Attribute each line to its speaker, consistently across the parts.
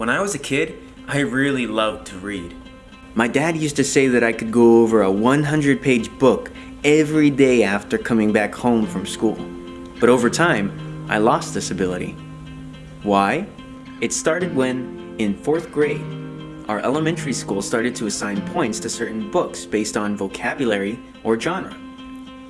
Speaker 1: When I was a kid, I really loved to read.
Speaker 2: My dad used to say that I could go over a 100 page book every day after coming back home from school. But over time, I lost this ability. Why? It started when, in fourth grade, our elementary school started to assign points to certain books based on vocabulary or genre.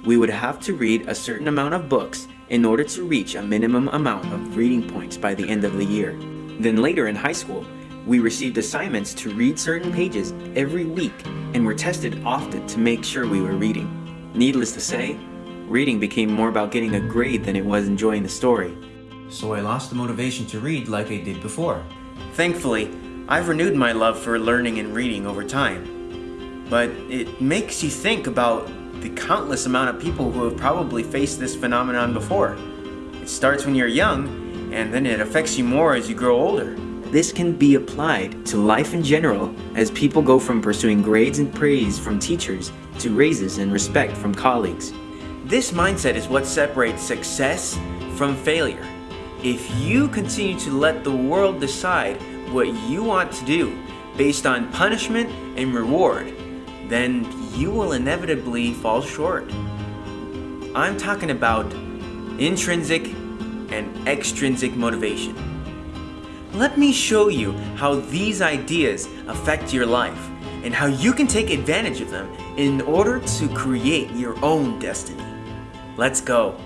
Speaker 2: We would have to read a certain amount of books in order to reach a minimum amount of reading points by the end of the year. Then later in high school, we received assignments to read certain pages every week and were tested often to make sure we were reading. Needless to say, reading became more about getting a grade than it was enjoying the story.
Speaker 1: So I lost the motivation to read like I did before. Thankfully, I've renewed my love for learning and reading over time. But it makes you think about the countless amount of people who have probably faced this phenomenon before. It starts when you're young and then it affects you more as you grow older.
Speaker 2: This can be applied to life in general as people go from pursuing grades and praise from teachers to raises and respect from colleagues.
Speaker 1: This mindset is what separates success from failure. If you continue to let the world decide what you want to do based on punishment and reward, then you will inevitably fall short. I'm talking about intrinsic and extrinsic motivation. Let me show you how these ideas affect your life and how you can take advantage of them in order to create your own destiny. Let's go.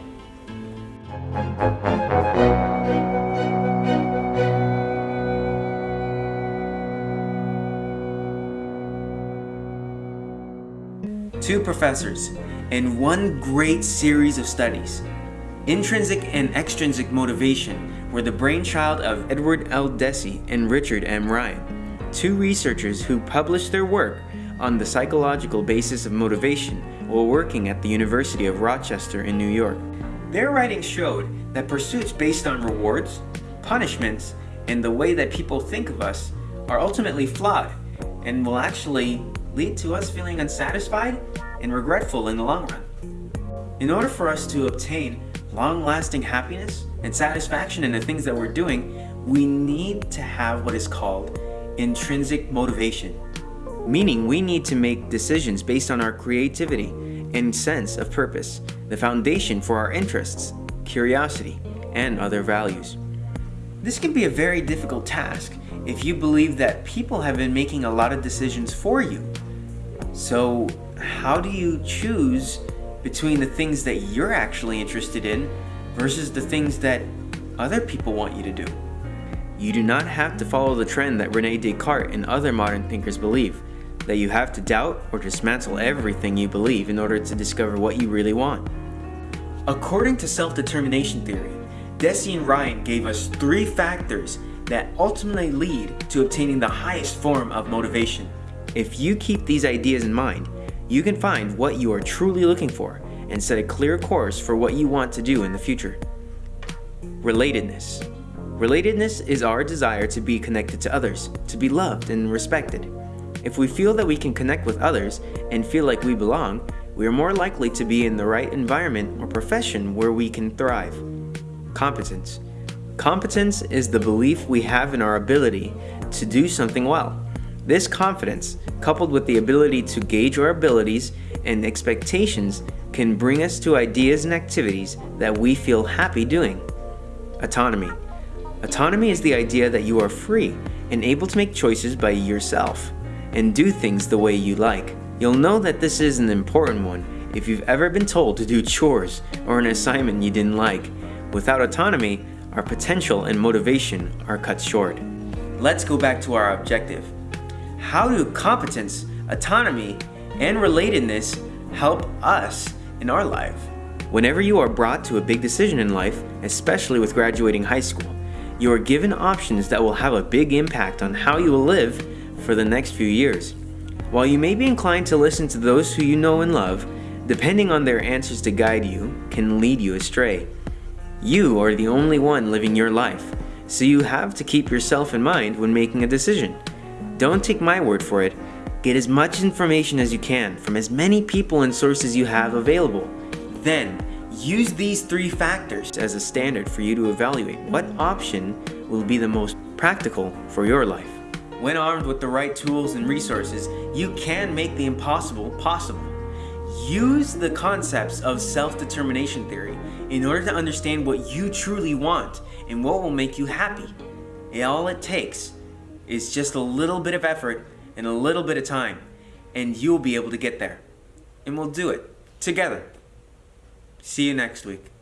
Speaker 1: Two professors and one great series of studies Intrinsic and extrinsic motivation were the brainchild of Edward L. Deci and Richard M. Ryan, two researchers who published their work on the psychological basis of motivation while working at the University of Rochester in New York. Their writings showed that pursuits based on rewards, punishments, and the way that people think of us are ultimately flawed and will actually lead to us feeling unsatisfied and regretful in the long run. In order for us to obtain long-lasting happiness and satisfaction in the things that we're doing, we need to have what is called intrinsic motivation. Meaning we need to make decisions based on our creativity and sense of purpose, the foundation for our interests, curiosity, and other values. This can be a very difficult task if you believe that people have been making a lot of decisions for you. So how do you choose between the things that you're actually interested in versus the things that other people want you to do. You do not have to follow the trend that Rene Descartes and other modern thinkers believe, that you have to doubt or dismantle everything you believe in order to discover what you really want. According to self-determination theory, Deci and Ryan gave us three factors that ultimately lead to obtaining the highest form of motivation. If you keep these ideas in mind, you can find what you are truly looking for and set a clear course for what you want to do in the future. Relatedness. Relatedness is our desire to be connected to others, to be loved and respected. If we feel that we can connect with others and feel like we belong, we are more likely to be in the right environment or profession where we can thrive. Competence. Competence is the belief we have in our ability to do something well. This confidence, coupled with the ability to gauge our abilities and expectations, can bring us to ideas and activities that we feel happy doing. Autonomy. Autonomy is the idea that you are free and able to make choices by yourself and do things the way you like. You'll know that this is an important one if you've ever been told to do chores or an assignment you didn't like. Without autonomy, our potential and motivation are cut short. Let's go back to our objective. How do competence, autonomy, and relatedness help us in our life? Whenever you are brought to a big decision in life, especially with graduating high school, you are given options that will have a big impact on how you will live for the next few years. While you may be inclined to listen to those who you know and love, depending on their answers to guide you can lead you astray. You are the only one living your life, so you have to keep yourself in mind when making a decision. Don't take my word for it. Get as much information as you can from as many people and sources you have available. Then, use these three factors as a standard for you to evaluate what option will be the most
Speaker 2: practical for your life.
Speaker 1: When armed with the right tools and resources, you can make the impossible possible. Use the concepts of self-determination theory in order to understand what you truly want and what will make you happy. All it takes is just a little bit of effort and a little bit of time, and you'll be able to get there. And we'll do it together. See you next week.